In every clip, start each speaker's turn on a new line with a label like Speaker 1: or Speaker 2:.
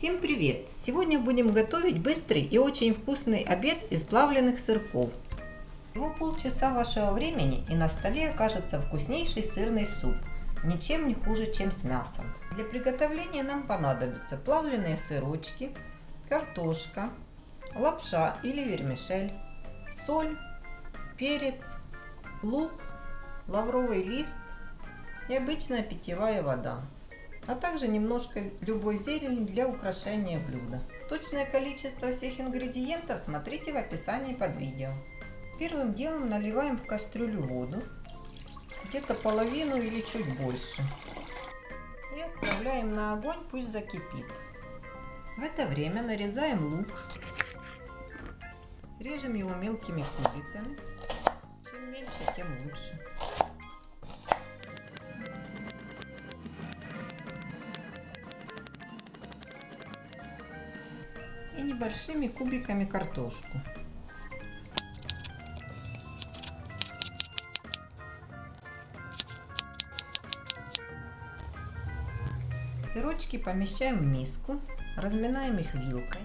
Speaker 1: Всем привет! Сегодня будем готовить быстрый и очень вкусный обед из плавленных сырков. Всего полчаса вашего времени и на столе окажется вкуснейший сырный суп, ничем не хуже, чем с мясом. Для приготовления нам понадобятся плавленые сырочки, картошка, лапша или вермишель, соль, перец, лук, лавровый лист и обычная питьевая вода а также немножко любой зелени для украшения блюда. Точное количество всех ингредиентов смотрите в описании под видео. Первым делом наливаем в кастрюлю воду, где-то половину или чуть больше. И отправляем на огонь, пусть закипит. В это время нарезаем лук, режем его мелкими кубиками. Чем мельче, тем лучше. И небольшими кубиками картошку. Сырочки помещаем в миску, разминаем их вилкой.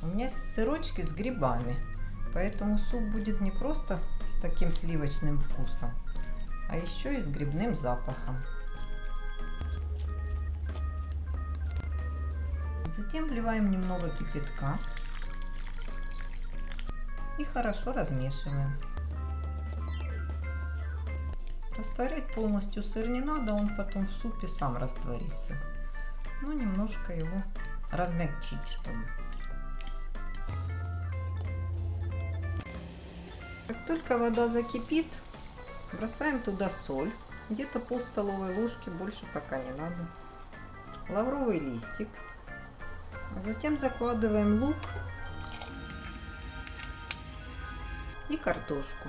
Speaker 1: У меня сырочки с грибами, поэтому суп будет не просто с таким сливочным вкусом, а еще и с грибным запахом. Затем вливаем немного кипятка и хорошо размешиваем. Растворять полностью сыр не надо, он потом в супе сам растворится. Но немножко его размягчить, чтобы. Как только вода закипит, бросаем туда соль, где-то пол столовой ложки, больше пока не надо. Лавровый листик, Затем закладываем лук и картошку.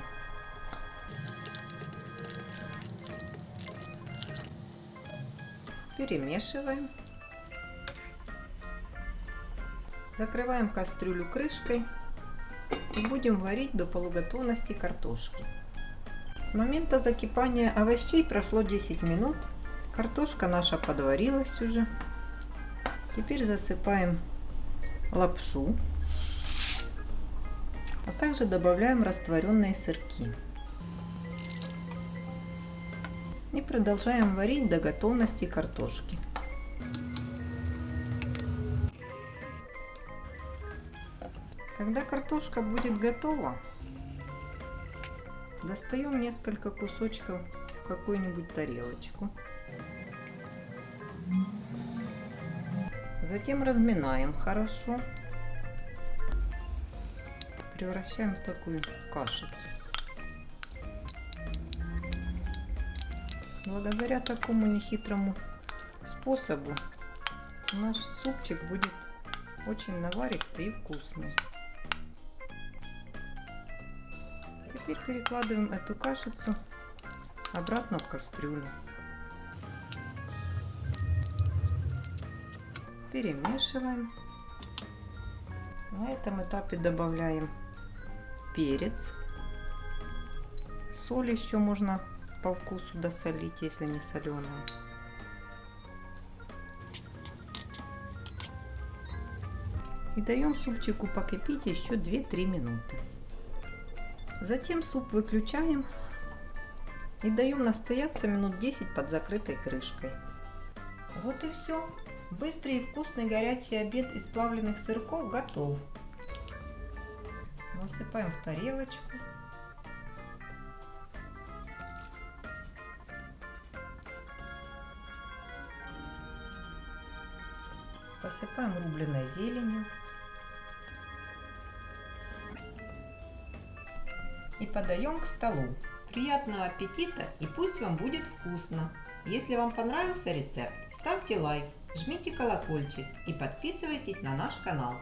Speaker 1: Перемешиваем. Закрываем кастрюлю крышкой и будем варить до полуготовности картошки. С момента закипания овощей прошло 10 минут. Картошка наша подварилась уже. Теперь засыпаем лапшу, а также добавляем растворенные сырки. И продолжаем варить до готовности картошки. Когда картошка будет готова, достаем несколько кусочков в какую-нибудь тарелочку. Затем разминаем хорошо. Превращаем в такую кашицу. Благодаря такому нехитрому способу наш супчик будет очень наваристый и вкусный. Теперь перекладываем эту кашицу обратно в кастрюлю. Перемешиваем. На этом этапе добавляем перец. Соль еще можно по вкусу досолить, если не соленая. И даем супчику покипеть еще 2-3 минуты. Затем суп выключаем и даем настояться минут 10 под закрытой крышкой. Вот и все. Быстрый и вкусный горячий обед из плавленных сырков готов. Насыпаем в тарелочку. Посыпаем рубленой зеленью. И подаем к столу. Приятного аппетита и пусть вам будет вкусно! Если вам понравился рецепт, ставьте лайк, жмите колокольчик и подписывайтесь на наш канал.